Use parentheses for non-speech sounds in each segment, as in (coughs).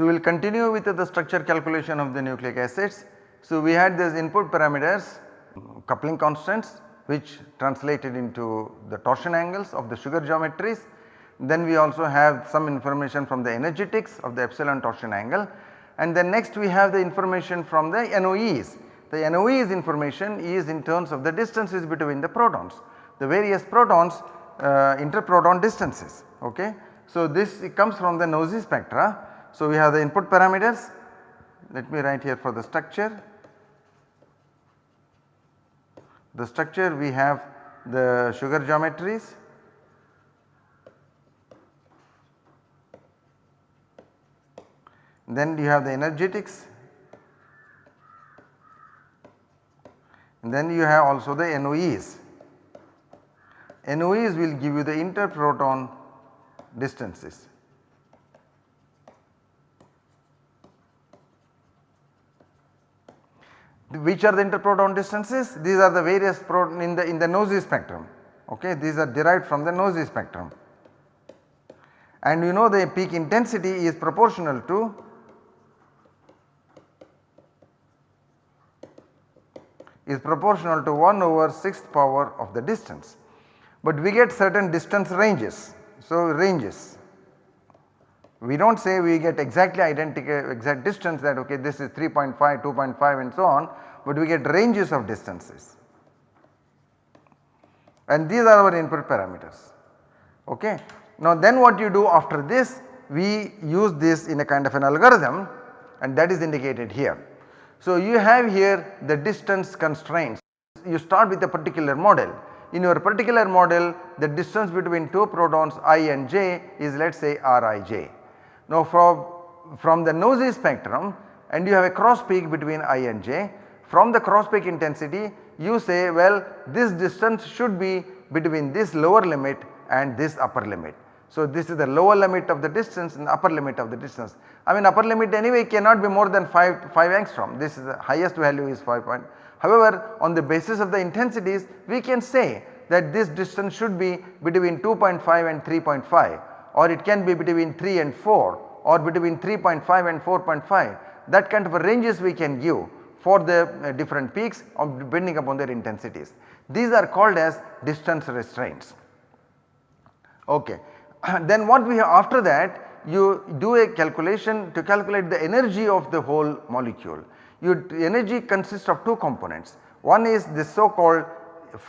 So, we will continue with the structure calculation of the nucleic acids. So, we had these input parameters coupling constants which translated into the torsion angles of the sugar geometries. Then we also have some information from the energetics of the epsilon torsion angle and then next we have the information from the NOEs. The NOEs information is in terms of the distances between the protons, the various protons uh, interproton distances ok. So, this comes from the NOESY spectra. So, we have the input parameters let me write here for the structure. The structure we have the sugar geometries then you have the energetics and then you have also the NOEs. NOEs will give you the interproton distances. Which are the interproton distances? These are the various proton in the in the NOESY spectrum okay these are derived from the NOESY spectrum and you know the peak intensity is proportional to is proportional to 1 over 6th power of the distance. But we get certain distance ranges. So, ranges we do not say we get exactly identical exact distance that okay this is 3.5, 2.5 and so on but we get ranges of distances and these are our input parameters okay. Now then what you do after this we use this in a kind of an algorithm and that is indicated here. So, you have here the distance constraints. You start with a particular model. In your particular model the distance between two protons i and j is let us say rij. Now from, from the NOESY spectrum and you have a cross peak between i and j from the cross peak intensity you say well this distance should be between this lower limit and this upper limit. So this is the lower limit of the distance and upper limit of the distance. I mean upper limit anyway cannot be more than 5, 5 angstrom this is the highest value is 5 point. However on the basis of the intensities we can say that this distance should be between 2.5 and 3.5 or it can be between 3 and 4 or between 3.5 and 4.5 that kind of ranges we can give for the uh, different peaks depending upon their intensities. These are called as distance restraints. Okay. (clears throat) then what we have after that you do a calculation to calculate the energy of the whole molecule. Your energy consists of two components. One is the so called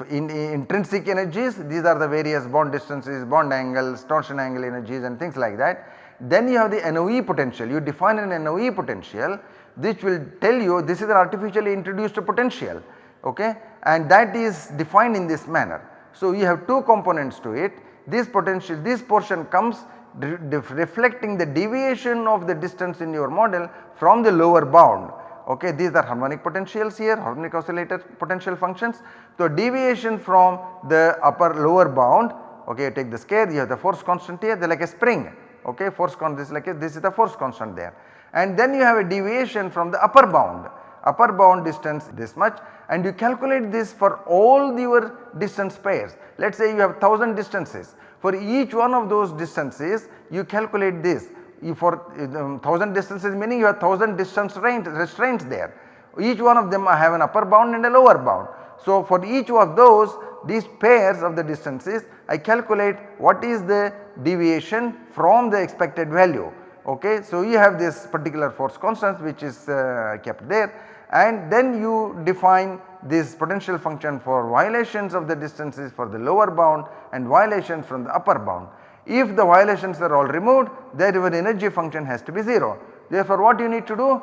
in, in intrinsic energies these are the various bond distances, bond angles, torsion angle energies and things like that. Then you have the NOE potential you define an NOE potential which will tell you this is an artificially introduced potential okay and that is defined in this manner. So you have two components to it this potential this portion comes reflecting the deviation of the distance in your model from the lower bound okay these are harmonic potentials here harmonic oscillator potential functions. So deviation from the upper lower bound okay you take the scale you have the force constant here they are like a spring okay force constant this is like a, this is the force constant there and then you have a deviation from the upper bound upper bound distance this much and you calculate this for all your distance pairs. Let us say you have 1000 distances for each one of those distances you calculate this for um, 1000 distances meaning you have 1000 distance restraints there. Each one of them I have an upper bound and a lower bound. So for each of those these pairs of the distances I calculate what is the deviation from the expected value okay. So you have this particular force constant which is uh, kept there and then you define this potential function for violations of the distances for the lower bound and violations from the upper bound. If the violations are all removed then your energy function has to be 0. Therefore what you need to do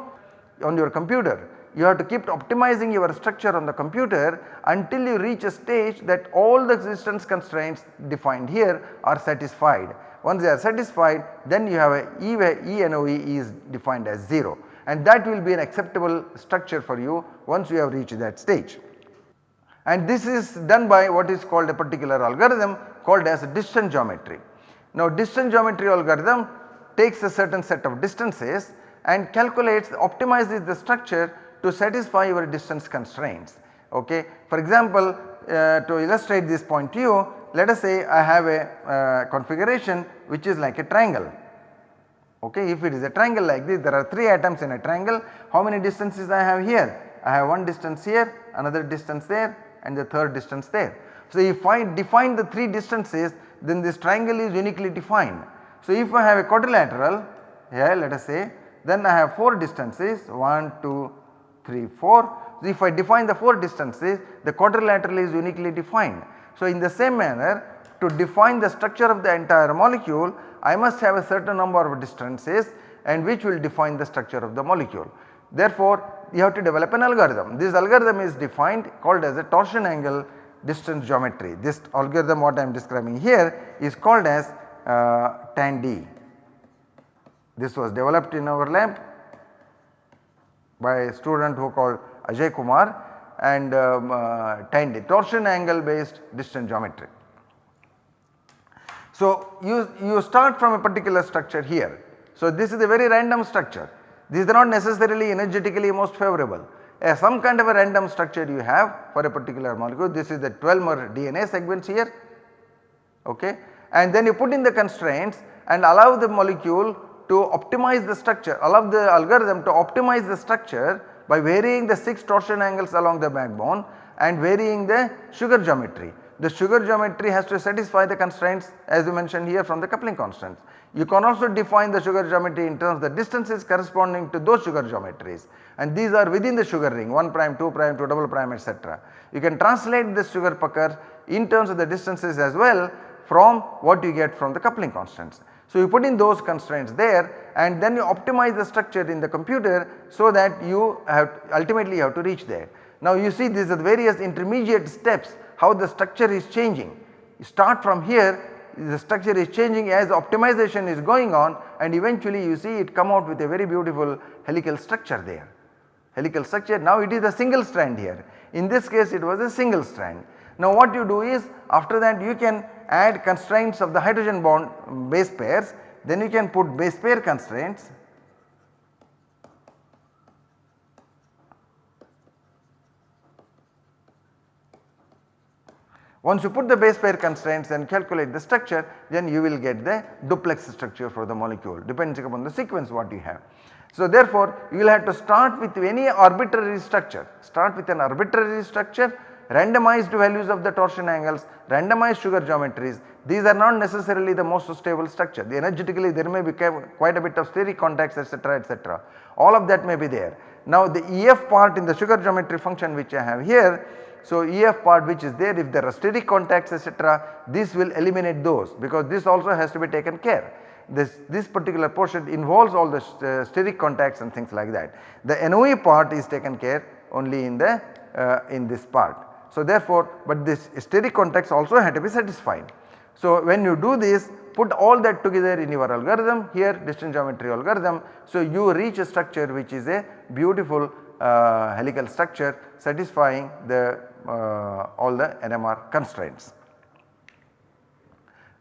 on your computer you have to keep optimizing your structure on the computer until you reach a stage that all the distance constraints defined here are satisfied. Once they are satisfied then you have a E, e ENOE is defined as 0 and that will be an acceptable structure for you once you have reached that stage. And this is done by what is called a particular algorithm called as distance geometry. Now distance geometry algorithm takes a certain set of distances and calculates optimizes the structure to satisfy your distance constraints. Okay. For example, uh, to illustrate this point to you let us say I have a uh, configuration which is like a triangle okay. If it is a triangle like this there are 3 atoms in a triangle how many distances I have here? I have one distance here, another distance there and the third distance there. So if I define the 3 distances then this triangle is uniquely defined. So if I have a quadrilateral here let us say then I have 4 distances 1, 2, 3, 4. So if I define the 4 distances the quadrilateral is uniquely defined. So in the same manner to define the structure of the entire molecule I must have a certain number of distances and which will define the structure of the molecule. Therefore you have to develop an algorithm. This algorithm is defined called as a torsion angle distance geometry. This algorithm what I am describing here is called as uh, TAND. This was developed in our lab by a student who called Ajay Kumar and um, uh, torsion angle based distance geometry. So you, you start from a particular structure here. So this is a very random structure. These are not necessarily energetically most favorable. Some kind of a random structure you have for a particular molecule. This is the 12 mer DNA sequence here okay and then you put in the constraints and allow the molecule to optimize the structure allow the algorithm to optimize the structure by varying the 6 torsion angles along the backbone and varying the sugar geometry the sugar geometry has to satisfy the constraints as we mentioned here from the coupling constants. You can also define the sugar geometry in terms of the distances corresponding to those sugar geometries and these are within the sugar ring 1 prime, 2 prime, 2 double prime etc. You can translate the sugar pucker in terms of the distances as well from what you get from the coupling constants. So you put in those constraints there and then you optimize the structure in the computer so that you have ultimately have to reach there. Now you see these are the various intermediate steps how the structure is changing. You start from here the structure is changing as optimization is going on and eventually you see it come out with a very beautiful helical structure there. Helical structure now it is a single strand here in this case it was a single strand. Now what you do is after that you can add constraints of the hydrogen bond base pairs then you can put base pair constraints Once you put the base pair constraints and calculate the structure then you will get the duplex structure for the molecule depending upon the sequence what you have. So therefore you will have to start with any arbitrary structure, start with an arbitrary structure randomized values of the torsion angles, randomized sugar geometries these are not necessarily the most stable structure the energetically there may be quite a bit of steric contacts etc etc all of that may be there. Now the EF part in the sugar geometry function which I have here so EF part which is there if there are steric contacts etc this will eliminate those because this also has to be taken care. This, this particular portion involves all the uh, steric contacts and things like that. The NOE part is taken care only in the uh, in this part. So therefore but this steric contacts also have to be satisfied. So when you do this put all that together in your algorithm here distance geometry algorithm. So you reach a structure which is a beautiful uh, helical structure satisfying the all the NMR constraints.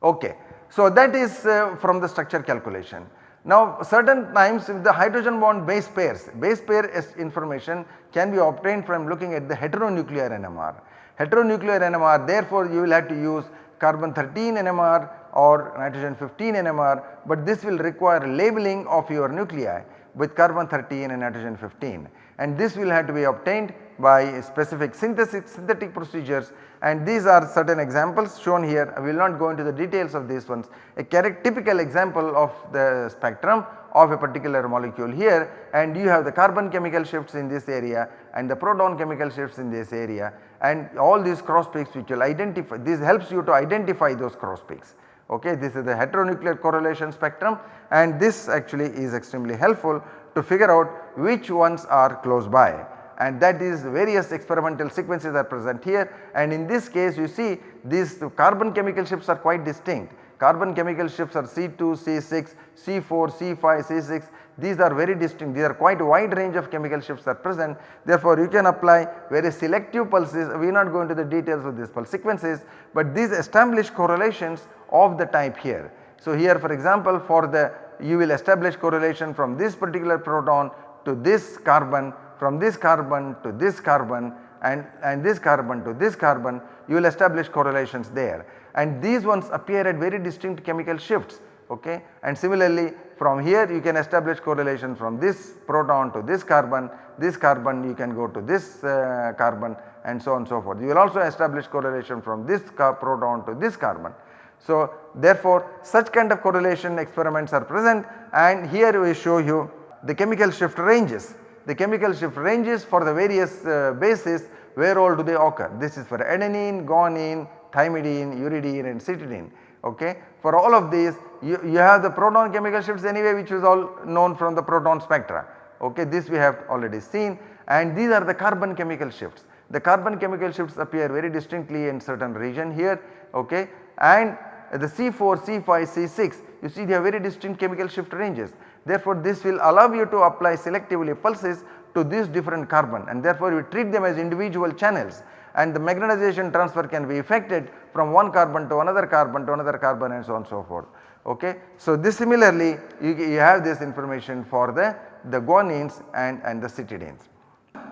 Okay. So that is uh, from the structure calculation. Now certain times if the hydrogen bond base pairs, base pair information can be obtained from looking at the heteronuclear NMR. Heteronuclear NMR therefore you will have to use carbon 13 NMR or nitrogen 15 NMR but this will require labeling of your nuclei with carbon 13 and nitrogen 15 and this will have to be obtained by specific synthetic, procedures. And these are certain examples shown here. I will not go into the details of these ones. A typical example of the spectrum of a particular molecule here. And you have the carbon chemical shifts in this area and the proton chemical shifts in this area. And all these cross peaks which will identify this helps you to identify those cross peaks. Okay this is the heteronuclear correlation spectrum. And this actually is extremely helpful to figure out which ones are close by and that is various experimental sequences are present here. And in this case you see these carbon chemical shifts are quite distinct. Carbon chemical shifts are C2, C6, C4, C5, C6 these are very distinct. These are quite wide range of chemical shifts are present. Therefore you can apply very selective pulses. We will not go into the details of these pulse sequences but these establish correlations of the type here. So here for example for the you will establish correlation from this particular proton to this carbon from this carbon to this carbon and, and this carbon to this carbon you will establish correlations there and these ones appear at very distinct chemical shifts okay and similarly from here you can establish correlation from this proton to this carbon, this carbon you can go to this uh, carbon and so on and so forth. You will also establish correlation from this proton to this carbon. So therefore such kind of correlation experiments are present and here we show you the chemical shift ranges. The chemical shift ranges for the various uh, bases where all do they occur. This is for adenine, guanine, thymidine, uridine and cytidine okay. For all of these you, you have the proton chemical shifts anyway which is all known from the proton spectra okay this we have already seen and these are the carbon chemical shifts. The carbon chemical shifts appear very distinctly in certain region here okay and the C4, C5, C6 you see they have very distinct chemical shift ranges. Therefore this will allow you to apply selectively pulses to these different carbon and therefore you treat them as individual channels and the magnetization transfer can be effected from one carbon to another carbon to another carbon and so on and so forth. Okay. So, this similarly you, you have this information for the, the guanines and, and the cytidines.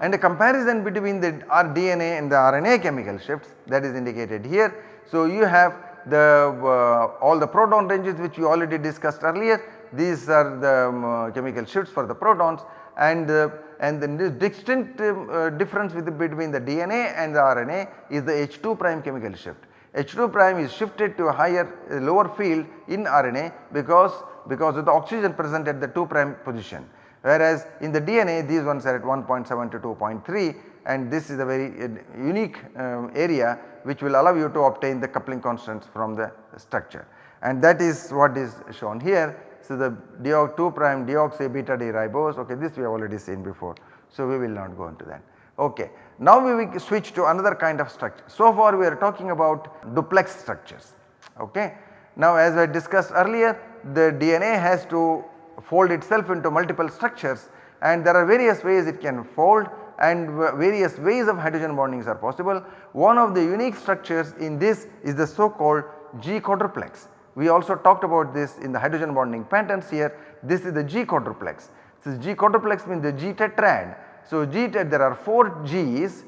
And a comparison between the DNA and the RNA chemical shifts that is indicated here. So, you have the uh, all the proton ranges which we already discussed earlier these are the um, uh, chemical shifts for the protons and uh, and the distinct um, uh, difference with the, between the DNA and the RNA is the H2 prime chemical shift. H2 prime is shifted to a higher uh, lower field in RNA because because of the oxygen present at the 2 prime position. Whereas in the DNA these ones are at 1.7 to 2.3 and this is a very uh, unique um, area which will allow you to obtain the coupling constants from the structure. And that is what is shown here so, the deox 2 prime deoxy beta ribose okay this we have already seen before. So, we will not go into that. Okay. Now we will switch to another kind of structure. So far we are talking about duplex structures. Okay. Now as I discussed earlier the DNA has to fold itself into multiple structures and there are various ways it can fold and various ways of hydrogen bondings are possible. One of the unique structures in this is the so called G quadruplex. We also talked about this in the hydrogen bonding patterns here. This is the G quadruplex. This G quadruplex means the G tetrad. So G tet there are 4 G's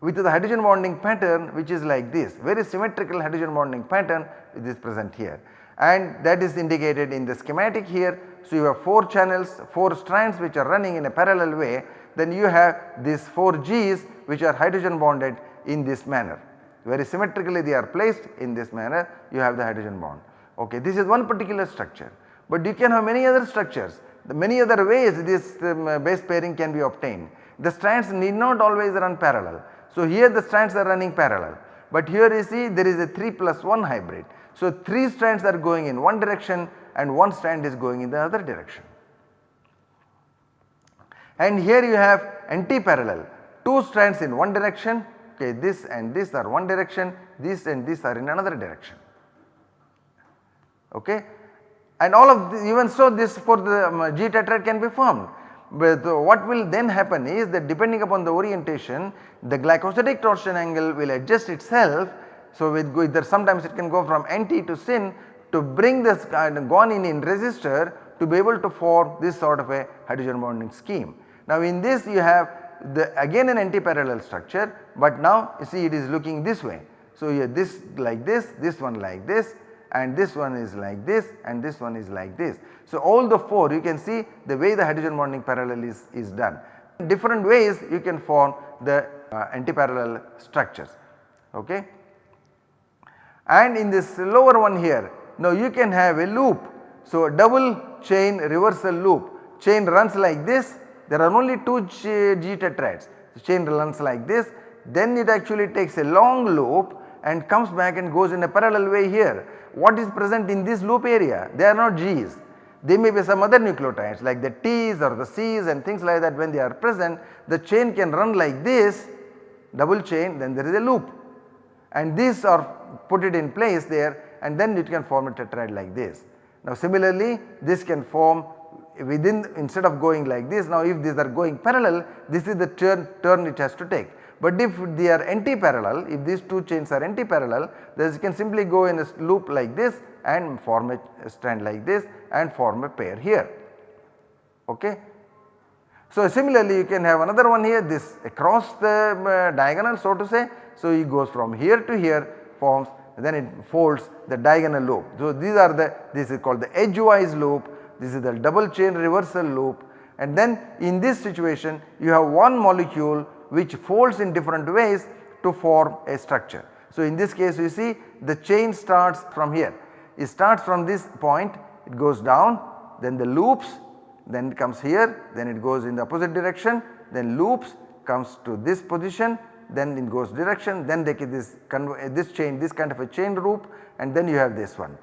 with the hydrogen bonding pattern which is like this very symmetrical hydrogen bonding pattern which is present here and that is indicated in the schematic here. So you have 4 channels 4 strands which are running in a parallel way then you have these 4 G's which are hydrogen bonded in this manner very symmetrically they are placed in this manner you have the hydrogen bond. Okay, this is one particular structure, but you can have many other structures. The many other ways this um, base pairing can be obtained. The strands need not always run parallel. So here the strands are running parallel, but here you see there is a 3 plus 1 hybrid. So 3 strands are going in one direction and one strand is going in the other direction. And here you have anti-parallel 2 strands in one direction okay this and this are one direction this and this are in another direction okay and all of this even so this for the um, G tetrad can be formed but what will then happen is that depending upon the orientation the glycosidic torsion angle will adjust itself. So with either sometimes it can go from anti to syn to bring this kind of guanine in resistor to be able to form this sort of a hydrogen bonding scheme. Now in this you have the again an anti-parallel structure but now you see it is looking this way. So here this like this, this one like this and this one is like this and this one is like this. So all the 4 you can see the way the hydrogen bonding parallel is, is done. Different ways you can form the uh, anti-parallel structures okay. And in this lower one here now you can have a loop. So a double chain reversal loop chain runs like this there are only 2 G tetrads the chain runs like this then it actually takes a long loop and comes back and goes in a parallel way here. What is present in this loop area? They are not G's. They may be some other nucleotides like the T's or the C's and things like that when they are present the chain can run like this double chain then there is a loop and these are put it in place there and then it can form a tetrad like this. Now similarly this can form within instead of going like this now if these are going parallel this is the turn, turn it has to take. But if they are anti-parallel if these two chains are anti-parallel then you can simply go in a loop like this and form a strand like this and form a pair here ok. So similarly you can have another one here this across the uh, diagonal so to say. So it goes from here to here forms then it folds the diagonal loop. So these are the this is called the edgewise loop this is the double chain reversal loop and then in this situation you have one molecule which folds in different ways to form a structure. So in this case you see the chain starts from here, it starts from this point, it goes down, then the loops, then it comes here, then it goes in the opposite direction, then loops comes to this position, then it goes direction, then they get this, this chain, this kind of a chain loop and then you have this one.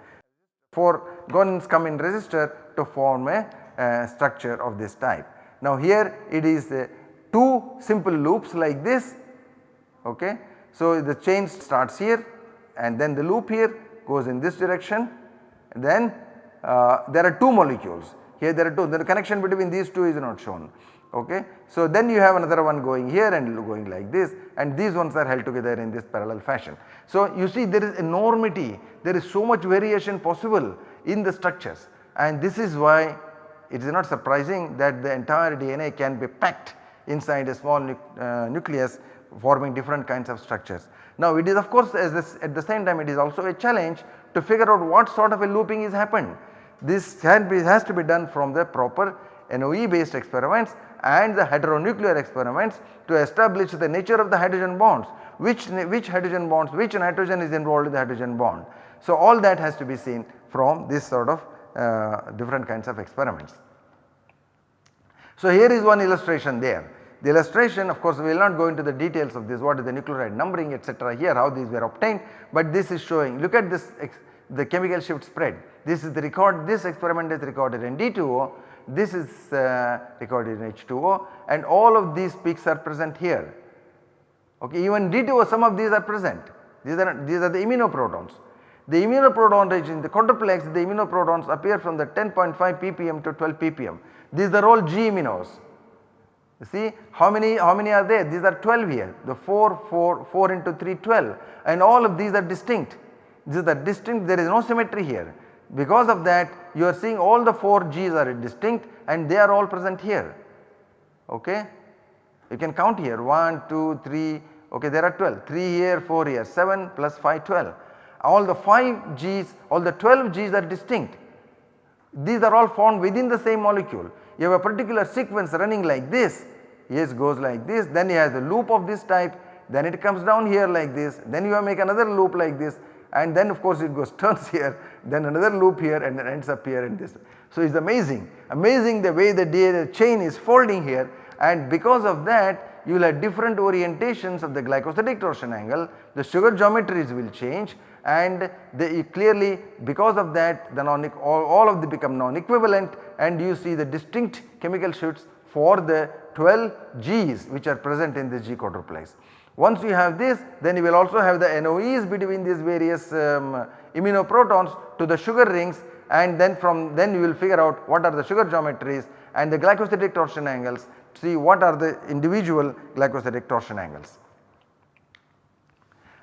4 guanines come in resistor to form a uh, structure of this type. Now here it is uh, 2 simple loops like this okay. So the chain starts here and then the loop here goes in this direction then uh, there are 2 molecules here there are 2 the connection between these 2 is not shown okay. So then you have another one going here and going like this and these ones are held together in this parallel fashion. So you see there is enormity there is so much variation possible in the structures and this is why it is not surprising that the entire DNA can be packed inside a small nu uh, nucleus forming different kinds of structures. Now it is of course this, at the same time it is also a challenge to figure out what sort of a looping is happened. This be, has to be done from the proper NOE based experiments and the heteronuclear experiments to establish the nature of the hydrogen bonds, which, which hydrogen bonds, which nitrogen is involved in the hydrogen bond. So all that has to be seen from this sort of uh, different kinds of experiments. So here is one illustration there. The illustration of course we will not go into the details of this what is the nucleotide numbering etc. here how these were obtained but this is showing look at this the chemical shift spread. This is the record this experiment is recorded in D2O this is uh, recorded in H2O and all of these peaks are present here. Okay, even D2O some of these are present these are these are the iminoprotons. The iminoproton range in the quadruplex the iminoprotons appear from the 10.5 ppm to 12 ppm. These are all G iminos. You see how many how many are there? These are 12 here the 4 4 4 into 3 12 and all of these are distinct. These are distinct there is no symmetry here. Because of that you are seeing all the 4 G's are distinct and they are all present here okay. You can count here 1 2 3 okay there are 12 3 here 4 here 7 plus 5 12 all the 5 G's all the 12 G's are distinct. These are all found within the same molecule. You have a particular sequence running like this yes goes like this then you have a loop of this type then it comes down here like this then you make another loop like this and then of course it goes (laughs) turns here then another loop here and then ends up here in this. So it is amazing, amazing the way the DNA chain is folding here and because of that you will have different orientations of the glycosidic torsion angle, the sugar geometries will change and they clearly because of that the non all, all of them become non-equivalent and you see the distinct chemical shifts for the 12 G's which are present in the G quadruplex. Once you have this then you will also have the NOEs between these various um, iminoprotons to the sugar rings and then from then you will figure out what are the sugar geometries and the glycosidic torsion angles see what are the individual glycosidic torsion angles.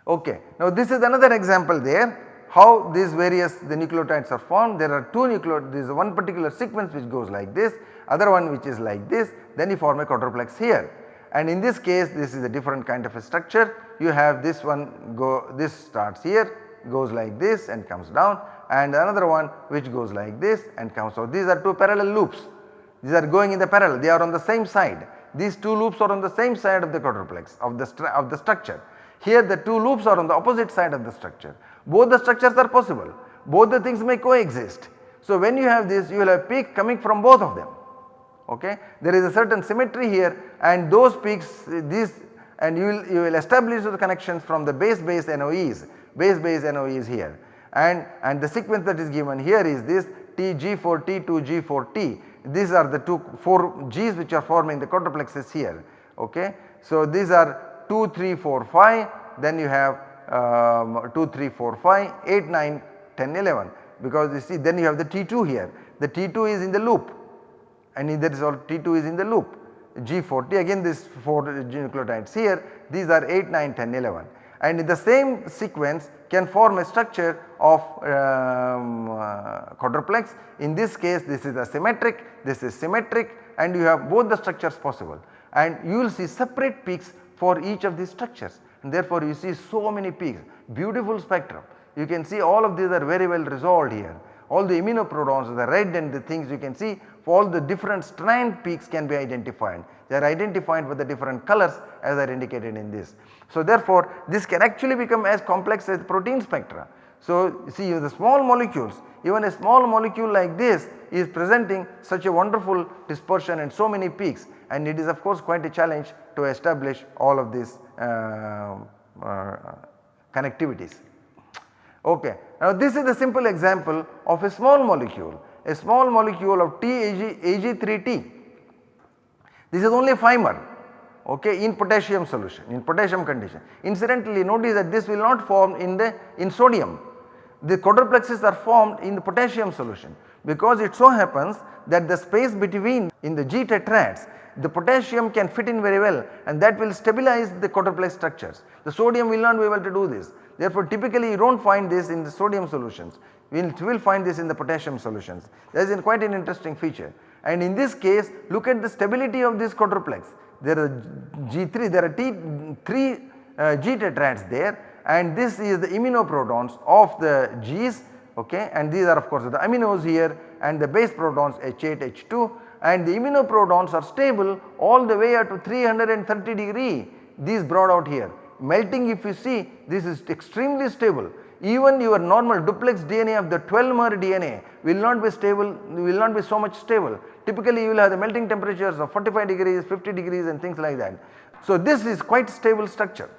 Okay. Now this is another example there how these various the nucleotides are formed there are two nucleotides there is one particular sequence which goes like this other one which is like this then you form a quadruplex here and in this case this is a different kind of a structure you have this one go this starts here goes like this and comes down and another one which goes like this and comes out. These are two parallel loops these are going in the parallel they are on the same side these two loops are on the same side of the quadruplex of the, of the structure. Here the two loops are on the opposite side of the structure. Both the structures are possible. Both the things may coexist. So when you have this you will have peak coming from both of them. Okay. There is a certain symmetry here and those peaks these and you will, you will establish the connections from the base base NOEs, base base NOEs here. And, and the sequence that is given here is this TG4T to G4T these are the two 4 G's which are forming the quadruplexes here. Okay. So these are 2, 3, 4, 5 then you have um, 2, 3, 4, 5, 8, 9, 10, 11 because you see then you have the T2 here. The T2 is in the loop. And there is all T2 is in the loop. G40 again this 4 nucleotides here. These are 8, 9, 10, 11 and in the same sequence can form a structure of um, uh, quadruplex. In this case this is asymmetric, this is symmetric and you have both the structures possible. And you will see separate peaks for each of these structures and therefore you see so many peaks beautiful spectrum. You can see all of these are very well resolved here all the iminoprotons the red and the things you can see all the different strand peaks can be identified. They are identified with the different colors as are indicated in this. So therefore this can actually become as complex as protein spectra. So see the small molecules even a small molecule like this is presenting such a wonderful dispersion and so many peaks and it is of course quite a challenge to establish all of these uh, uh, connectivities. Okay. Now this is a simple example of a small molecule, a small molecule of TAG Ag3T. This is only 5 okay, in potassium solution, in potassium condition. Incidentally notice that this will not form in the in sodium. The quadruplexes are formed in the potassium solution because it so happens that the space between in the G tetrads the potassium can fit in very well and that will stabilize the quadruplex structures. The sodium will not be able to do this. Therefore, typically you do not find this in the sodium solutions, we will, will find this in the potassium solutions. That is quite an interesting feature and in this case look at the stability of this quadruplex. There are G3, there are T 3 uh, G tetrads there and this is the iminoprotons of the G's okay and these are of course the aminos here and the base protons H8, H2 and the iminoprotons are stable all the way up to 330 degree these brought out here. Melting if you see this is extremely stable even your normal duplex DNA of the 12 mer DNA will not be stable will not be so much stable. Typically you will have the melting temperatures of 45 degrees 50 degrees and things like that. So this is quite stable structure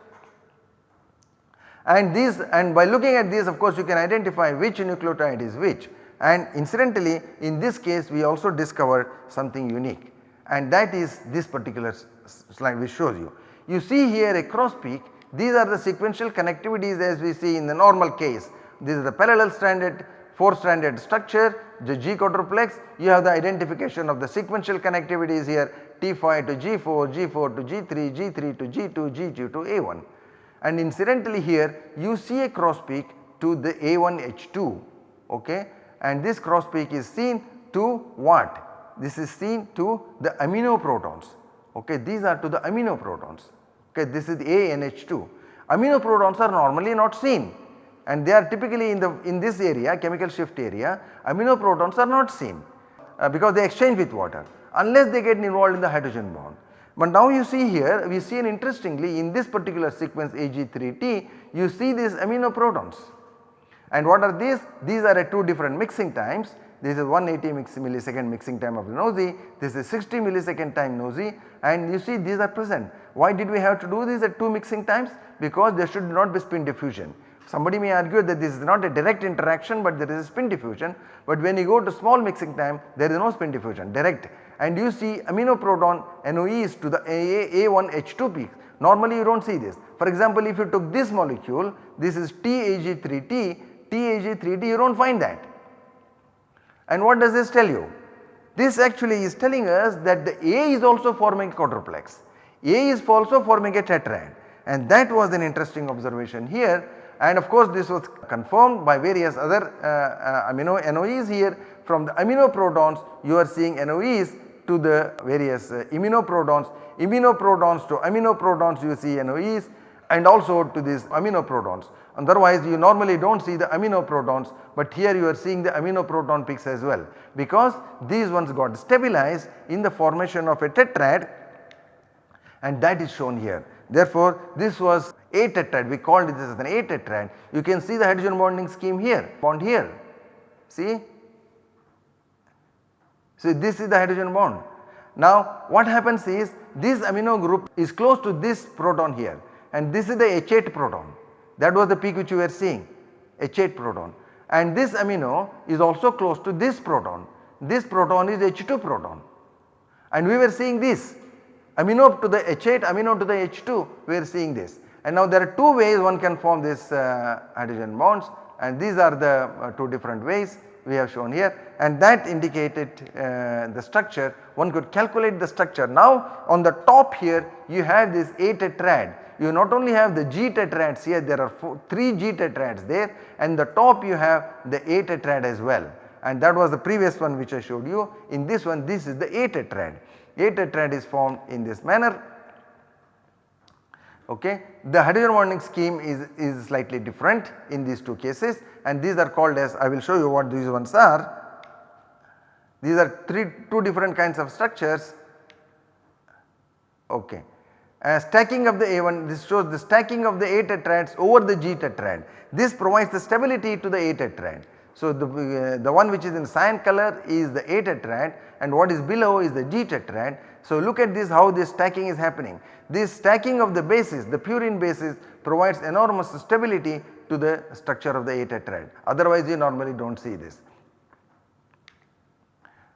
and these and by looking at these of course you can identify which nucleotide is which and incidentally in this case we also discovered something unique. And that is this particular slide which shows you. You see here a cross peak. These are the sequential connectivities as we see in the normal case. This is the parallel stranded 4 stranded structure the G quadruplex. You have the identification of the sequential connectivities here T5 to G4, G4 to G3, G3 to G2, G2 to A1 and incidentally here you see a cross peak to the A1H2 okay and this cross peak is seen to what? This is seen to the amino protons okay these are to the amino protons okay this is ANH2. Amino protons are normally not seen and they are typically in the in this area chemical shift area amino protons are not seen uh, because they exchange with water unless they get involved in the hydrogen bond. But now you see here we see an interestingly in this particular sequence Ag3T you see these amino protons and what are these? These are at 2 different mixing times this is 180 mix millisecond mixing time of NOESY, this is 60 millisecond time NOESY and you see these are present. Why did we have to do this at 2 mixing times? Because there should not be spin diffusion. Somebody may argue that this is not a direct interaction but there is a spin diffusion but when you go to small mixing time there is no spin diffusion direct and you see amino proton NOEs to the A1H2 peak normally you do not see this. For example if you took this molecule this is TAG3T, TAG3T you do not find that. And what does this tell you? This actually is telling us that the A is also forming quadruplex, A is also forming a tetrad. And that was an interesting observation here. And of course this was confirmed by various other uh, uh, amino NOEs here. From the amino protons you are seeing NOEs to the various uh, iminoprotons, iminoprotons to amino protons you see NOEs. And also to these aminoprotons. Otherwise you normally do not see the amino protons but here you are seeing the amino proton peaks as well because these ones got stabilized in the formation of a tetrad and that is shown here. Therefore this was a tetrad we called this as an A tetrad you can see the hydrogen bonding scheme here bond here see. So this is the hydrogen bond. Now what happens is this amino group is close to this proton here and this is the H8 proton that was the peak which you were seeing H8 proton. And this amino is also close to this proton. This proton is H2 proton. And we were seeing this. Amino to the H8 amino to the H2 we are seeing this. And now there are two ways one can form this uh, hydrogen bonds. And these are the uh, two different ways we have shown here. And that indicated uh, the structure. One could calculate the structure. Now on the top here you have this A tetrad you not only have the G tetrads here there are four, 3 G tetrads there and the top you have the A tetrad as well and that was the previous one which I showed you. In this one this is the A tetrad. A tetrad is formed in this manner Okay. The hydrogen bonding scheme is, is slightly different in these two cases and these are called as I will show you what these ones are. These are three two different kinds of structures. Okay. Uh, stacking of the A1 this shows the stacking of the A tetrads over the G tetrad. This provides the stability to the A tetrad. So, the, uh, the one which is in cyan color is the A tetrad and what is below is the G tetrad. So, look at this how this stacking is happening. This stacking of the bases the purine bases provides enormous stability to the structure of the A tetrad otherwise you normally do not see this.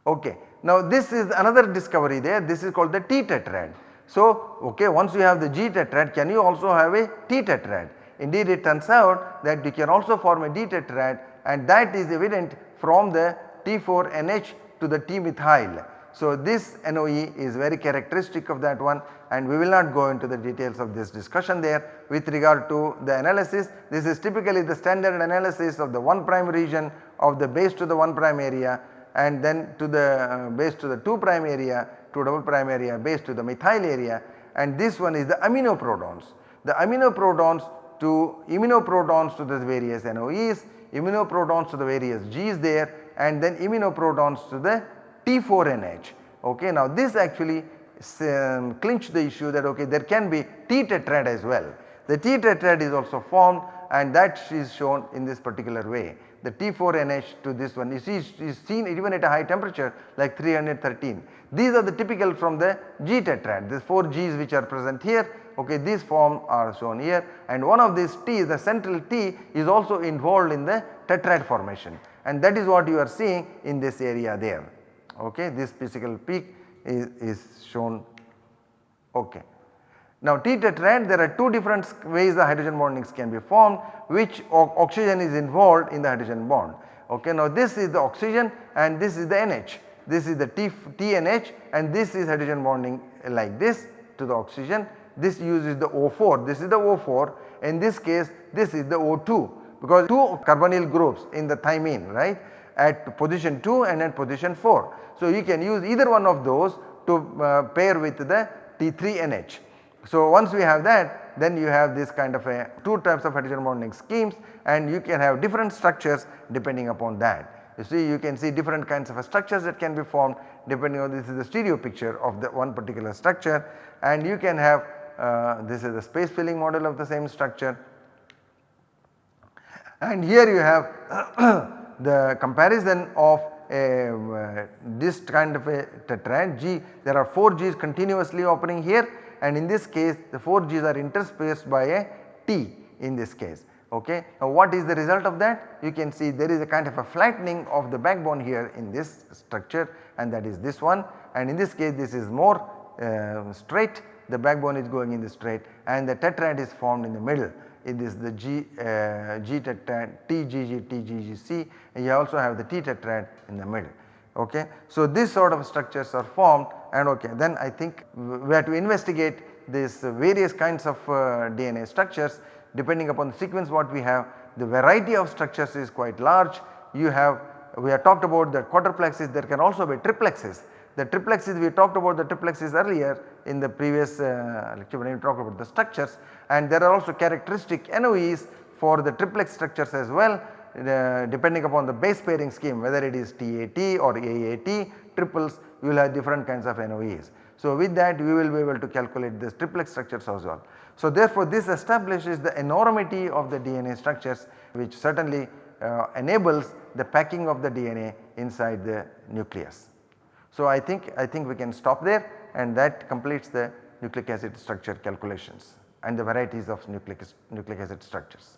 Okay. Now this is another discovery there this is called the T tetrad. So okay once you have the G tetrad can you also have a T tetrad indeed it turns out that you can also form a T tetrad and that is evident from the T4NH to the T methyl. So this NOE is very characteristic of that one and we will not go into the details of this discussion there with regard to the analysis. This is typically the standard analysis of the 1 prime region of the base to the 1 prime area and then to the uh, base to the 2 prime area to double prime area base to the methyl area and this one is the iminoprotons. The iminoprotons to iminoprotons to the various NOEs, iminoprotons to the various Gs there and then iminoprotons to the T4NH. Okay. Now this actually um, clinch the issue that okay there can be T tetrad as well. The T tetrad is also formed and that is shown in this particular way. The T4NH to this one. You see is seen even at a high temperature like 313. These are the typical from the G tetrad. The 4 Gs which are present here okay these form are shown here. And one of these T the central T is also involved in the tetrad formation. And that is what you are seeing in this area there. Okay this physical peak is, is shown. Okay. Now T tetrad there are two different ways the hydrogen bondings can be formed which oxygen is involved in the hydrogen bond. Okay. Now this is the oxygen and this is the NH this is the T, TNH and this is hydrogen bonding like this to the oxygen this uses the O4 this is the O4 in this case this is the O2 because two carbonyl groups in the thymine right at position 2 and at position 4. So you can use either one of those to uh, pair with the T3NH. So once we have that then you have this kind of a two types of hydrogen bonding schemes and you can have different structures depending upon that. You see you can see different kinds of structures that can be formed depending on this is the stereo picture of the one particular structure and you can have uh, this is the space filling model of the same structure. And here you have (coughs) the comparison of a, uh, this kind of a G. There are 4 G's continuously opening here and in this case the 4 G's are interspaced by a T in this case. Ok. Now what is the result of that? You can see there is a kind of a flattening of the backbone here in this structure and that is this one. And in this case this is more uh, straight. The backbone is going in the straight and the tetrad is formed in the middle. It is the G, uh, G tetrad TGG TGGC and you also have the T tetrad in the middle okay. So these sort of structures are formed and okay then I think we have to investigate these various kinds of uh, DNA structures. Depending upon the sequence what we have the variety of structures is quite large. You have we have talked about the quadruplexes. There can also be triplexes. The triplexes we talked about the triplexes earlier in the previous uh, lecture when we talked about the structures. And there are also characteristic NOEs for the triplex structures as well depending upon the base pairing scheme whether it is TAT or AAT triples you will have different kinds of NOEs. So with that we will be able to calculate this triplex structures as well. So therefore this establishes the enormity of the DNA structures which certainly uh, enables the packing of the DNA inside the nucleus. So I think I think we can stop there and that completes the nucleic acid structure calculations and the varieties of nucleic, nucleic acid structures.